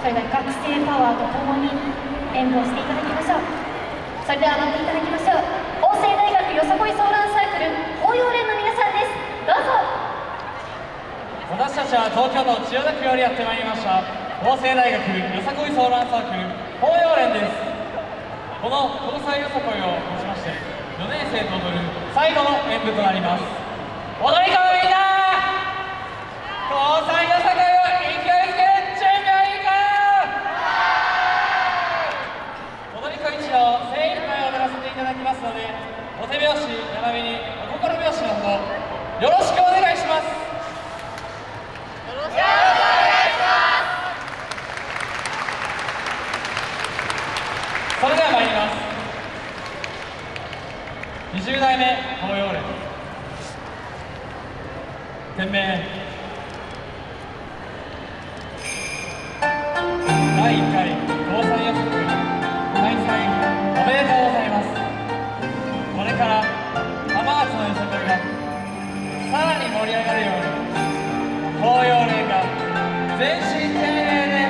それでは学生パワーとともに演舞をしていただきましょうそれでは上がっていただきましょう。法政大学よさこいソーランサークル法要連の皆さんです。どうぞ。私たちは東京都千代田区よりやってまいりました。法政大学よさこいソーランサークル法要連です。この交際よさこいをもちまして4年生と踊る最後の演舞となります。踊り子のみんな交際よさこいを勢いづける準備はいいか踊り子一同精一杯踊らせていただきますのでお手拍子並びにお心拍子のほどよろしくお願いしますそれでは参ります20代目東洋連。店名。第1回防災予測開催おめでとうございます。これから浜松のよさこいがさらに盛り上がるように東洋連が全身全霊で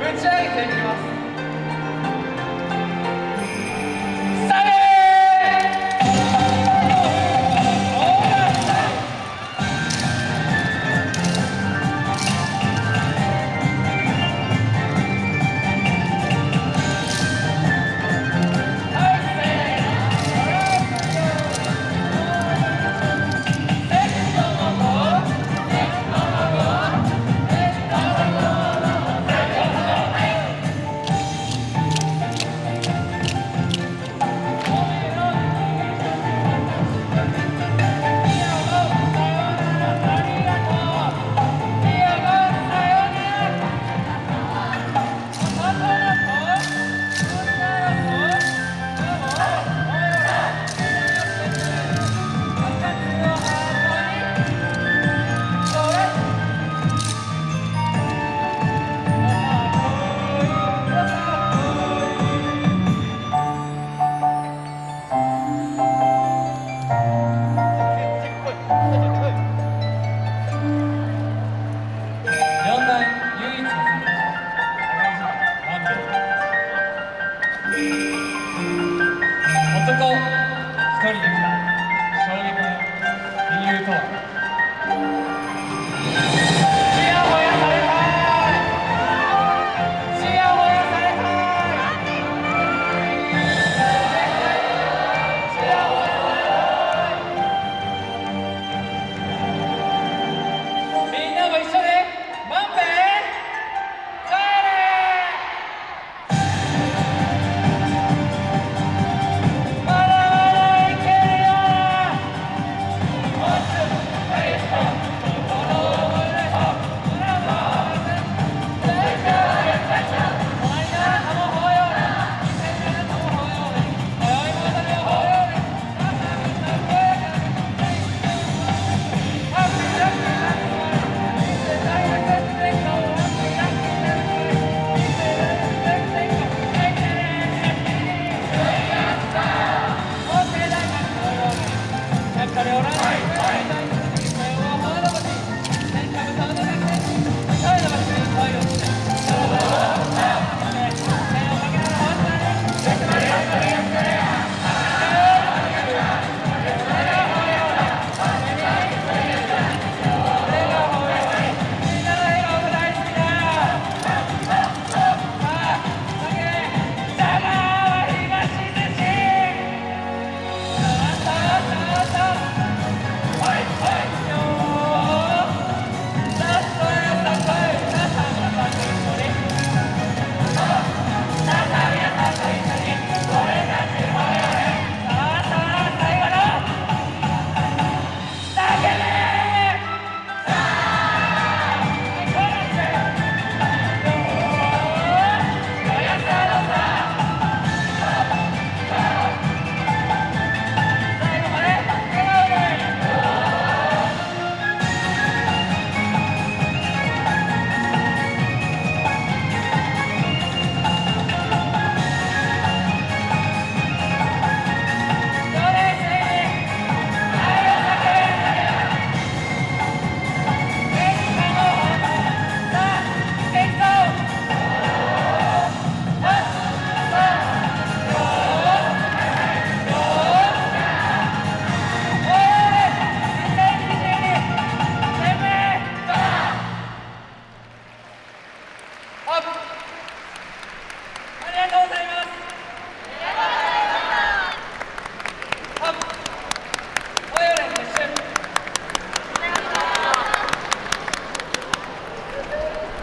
ぶち上げていきます。